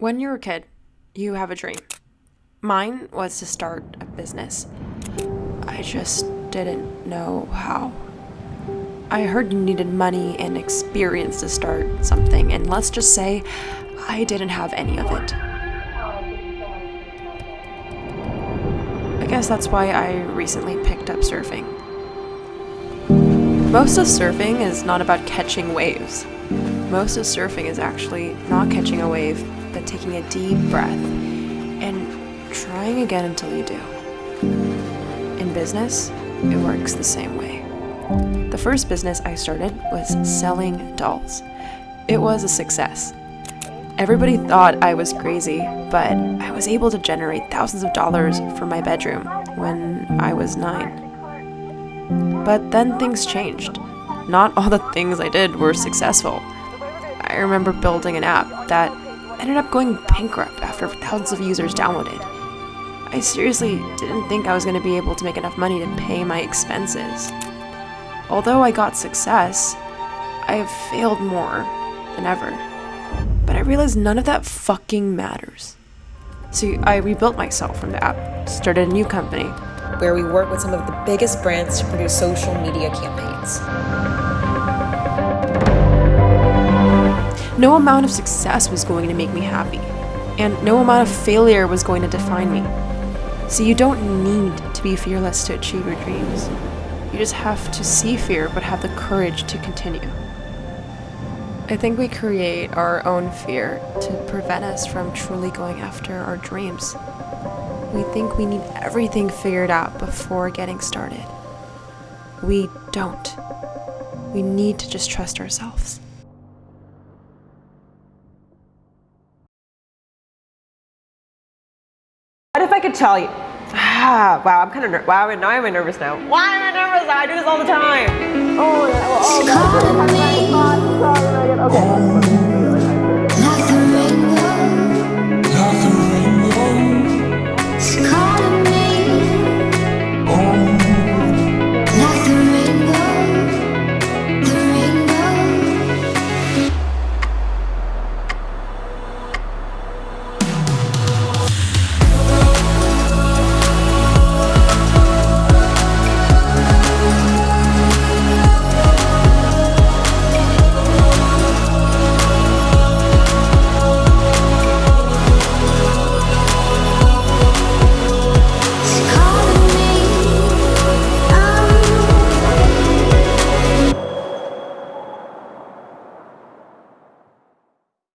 When you're a kid, you have a dream. Mine was to start a business. I just didn't know how. I heard you needed money and experience to start something, and let's just say I didn't have any of it. I guess that's why I recently picked up surfing. Most of surfing is not about catching waves. Most of surfing is actually not catching a wave, but taking a deep breath and trying again until you do. In business, it works the same way. The first business I started was selling dolls. It was a success. Everybody thought I was crazy, but I was able to generate thousands of dollars for my bedroom when I was nine. But then things changed. Not all the things I did were successful. I remember building an app that ended up going bankrupt after thousands of users downloaded. I seriously didn't think I was going to be able to make enough money to pay my expenses. Although I got success, I have failed more than ever. But I realized none of that fucking matters. So I rebuilt myself from the app, started a new company. Where we work with some of the biggest brands to produce social media campaigns. No amount of success was going to make me happy, and no amount of failure was going to define me. So you don't need to be fearless to achieve your dreams. You just have to see fear but have the courage to continue. I think we create our own fear to prevent us from truly going after our dreams. We think we need everything figured out before getting started. We don't. We need to just trust ourselves. If I could tell you? Ah, wow, I'm kind of wow. Now I'm nervous now. Why am I nervous? I do this all the time. Oh, oh, oh, oh, oh, oh, oh, oh, oh, oh, oh, oh, oh, oh, oh,